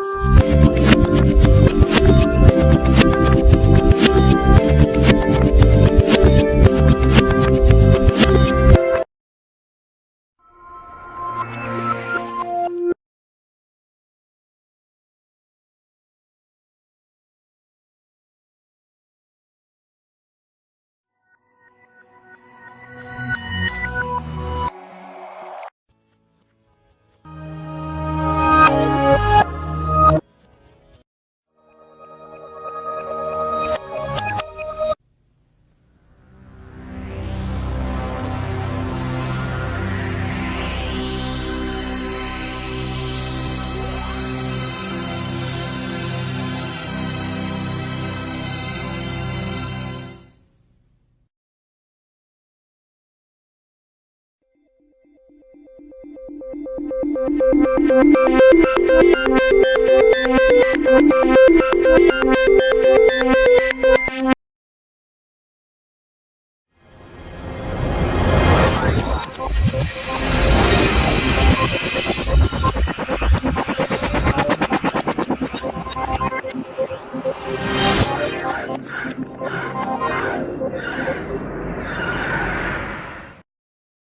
Música Thank you.